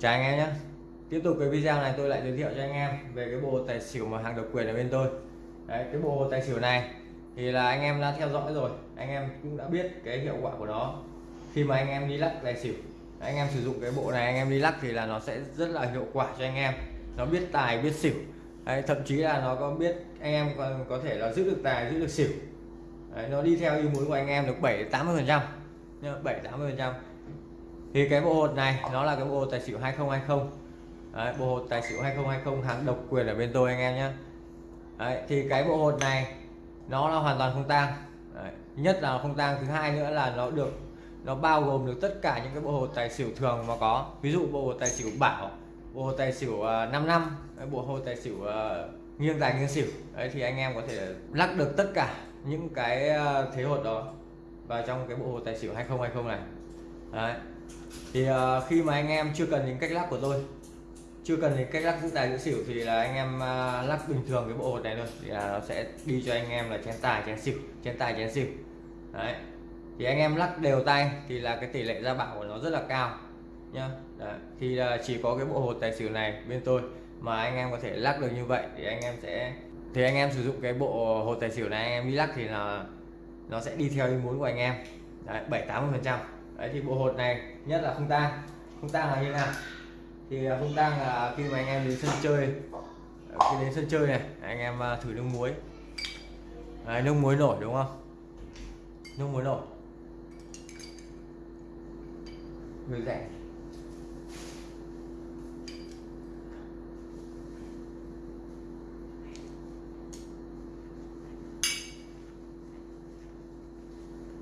Chào anh em nhé. Tiếp tục cái video này tôi lại giới thiệu cho anh em về cái bộ tài xỉu mà hàng độc quyền ở bên tôi. Đấy, cái bộ tài xỉu này thì là anh em đã theo dõi rồi. Anh em cũng đã biết cái hiệu quả của nó. Khi mà anh em đi lắc tài xỉu anh em sử dụng cái bộ này anh em đi lắc thì là nó sẽ rất là hiệu quả cho anh em. Nó biết tài biết xỉu. Đấy, thậm chí là nó có biết anh em còn có thể là giữ được tài giữ được xỉu. Đấy, nó đi theo ý muốn của anh em được 7 80 phần trăm. 7 80 phần trăm thì cái bộ hột này nó là cái bộ hột tài xỉu 2020 Đấy, bộ hột tài xỉu 2020 hàng độc quyền ở bên tôi anh em nhé. Đấy, thì cái bộ hột này nó là hoàn toàn không tang. Đấy, nhất là không tang thứ hai nữa là nó được nó bao gồm được tất cả những cái bộ hột tài xỉu thường mà có. Ví dụ bộ hột tài xỉu bảo bộ hột tài xỉu uh, 5 năm bộ hột tài xỉu uh, nghiêng tài nghiêng xỉu. Đấy thì anh em có thể lắc được tất cả những cái ờ, thế hột đó vào trong cái bộ hột tài xỉu 2020 này. Đấy thì uh, khi mà anh em chưa cần đến cách lắc của tôi chưa cần đến cách lắc giữ tài giữ xỉu thì là anh em ờ, uh, lắc bình thường cái bộ hột này thôi. Thì là nó sẽ đi cho anh em là chén tài chén xỉu chén tài chén xỉu. Đấy. Thì anh em lắc đều tay thì là cái tỷ lệ ra bảo của nó rất là cao nhá. Đấy. thì là chỉ có cái bộ hột tài xỉu này bên tôi mà anh em có thể lắc được như vậy thì anh em sẽ thì anh em sử dụng cái bộ hột tài xỉu này anh em đi lắc thì là nó sẽ đi theo ý muốn của anh em. Đấy, 7 80 phần trăm đấy thì bộ hột này nhất là không tang. Không tang là như nào? Thì à, không tang là khi mà anh em đến sân chơi à, khi đến sân chơi này anh em à, thử nước muối. Đấy, nước muối nổi đúng không? Nước muối nổi. Người rẻ.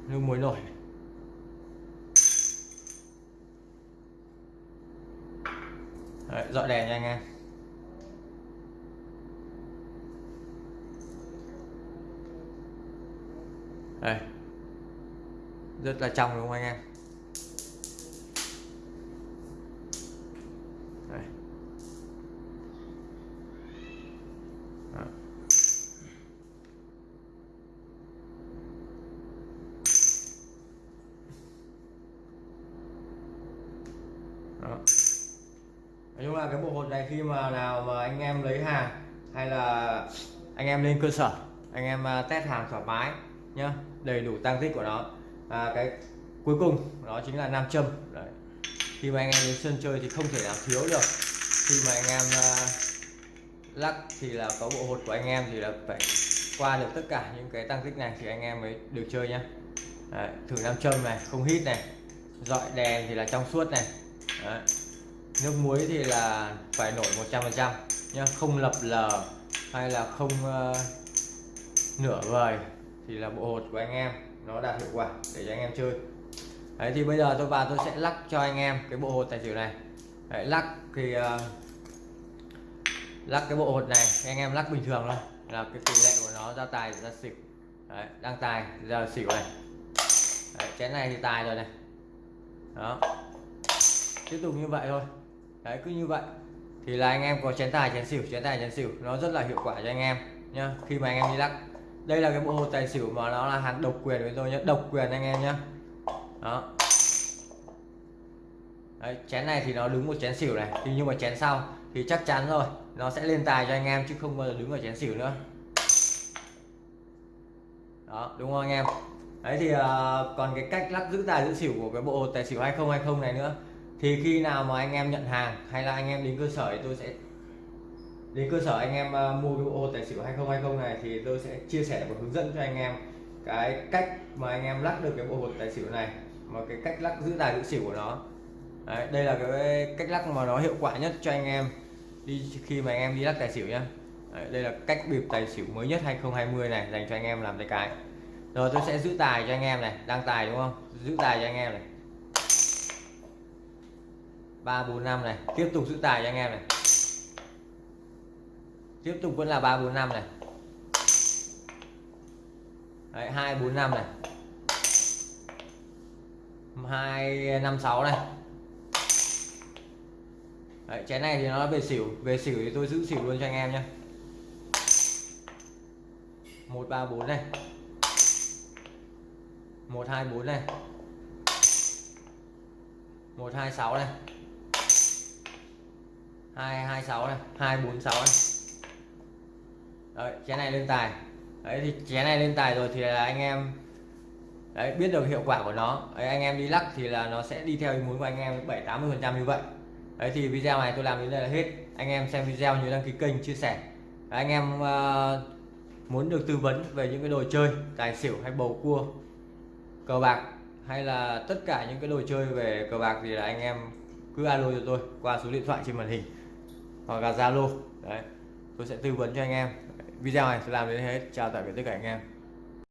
Nước muối nổi. Đấy, dọi đèn nha anh em đây rất là trong đúng không anh em đây. Đó. Đó. Nói chung là cái bộ hột này khi mà nào mà anh em lấy hàng hay là anh em lên cơ sở anh em à, test hàng thoải mái nhá đầy đủ tăng tích của nó. À, cái cuối cùng đó chính là nam châm. Đấy. khi mà anh em đến sân chơi thì không thể nào thiếu được. Khi mà anh em uh, lắc thì là có bộ hột của anh em thì là phải qua được tất cả những cái tăng tích này thì anh em mới được chơi nhá. Đấy, thử nam châm này không hít này dọi đèn thì là trong suốt này. Đấy nước muối thì là phải nổi 100% nhá. Không lập lờ hay là không uh, nửa vời thì là bộ hột của anh em nó đạt hiệu quả để cho anh em chơi. Đấy thì bây giờ tôi vào tôi sẽ lắc cho anh em cái bộ hột tài xỉu này. Đấy, lắc thì uh, lắc cái bộ hột này anh em lắc bình thường thôi. Là cái tỷ lệ của nó ra tài ra xỉu. Đấy, đang tài giờ xỉu này. Đấy, chén này thì tài rồi này. Đó. Tiếp tục như vậy thôi đấy cứ như vậy. Thì là anh em có chén tài chén xỉu chén tài chén xỉu. Nó rất là hiệu quả cho anh em nhá khi mà anh em đi lắc. Đây là cái bộ hột tài xỉu mà nó là hàng độc quyền với tôi nhé độc quyền anh em nhá. Đó. Đấy, chén này thì nó đứng một chén xỉu này. Thì nhưng mà chén sau thì chắc chắn rồi nó sẽ lên tài cho anh em chứ không bao giờ đứng ở chén xỉu nữa. Đó đúng không anh em? Đấy thì uh, còn cái cách lắc giữ tài giữ xỉu của cái bộ hột tài xỉu 2020 này nữa thì khi nào mà anh em nhận hàng hay là anh em đến cơ sở thì tôi sẽ đến cơ sở anh em ờ, mua cái bộ hột tài xỉu 2020 này thì tôi sẽ chia sẻ và hướng dẫn cho anh em cái cách mà anh em lắc được cái bộ hột tài xỉu này mà cái cách lắc giữ tài giữ xỉu của nó. Đấy, đây là cái cách lắc mà nó hiệu quả nhất cho anh em đi khi mà anh em đi lắc tài xỉu nhá. Đấy, đây là cách bịp tài xỉu mới nhất 2020 này dành cho anh em làm tay cái. Rồi tôi sẽ giữ tài cho anh em này đăng tài đúng không? Giữ tài cho anh em này ba bốn năm này. Tiếp tục giữ tài cho anh em này. Tiếp tục vẫn là ba bốn năm này. Đấy, 2 4 5 này. 2 5 6 này. Đấy, chén này thì nó về xỉu. Về xỉu thì tôi giữ xỉu luôn cho anh em nhé 1 3 4 này. 1 2 4 này. 1 2 6 này. 226 này 246 này. Đấy chén này lên tài. Đấy thì chén này lên tài rồi thì là anh em đấy biết được hiệu quả của nó. Đấy, anh em đi lắc thì là nó sẽ đi theo ý muốn của anh em 7 80 phần trăm như vậy. Đấy thì video này tôi làm đến đây là hết. Anh em xem video nhớ đăng ký kênh chia sẻ. Đấy, anh em uh, muốn được tư vấn về những cái đồ chơi tài xỉu hay bầu cua cờ bạc hay là tất cả những cái đồ chơi về cờ bạc thì là anh em cứ alo cho tôi qua số điện thoại trên màn hình hoặc là zalo. Đấy, tôi sẽ tư vấn cho anh em. Video này sẽ làm đến hết. Chào tạm biệt tất cả anh em.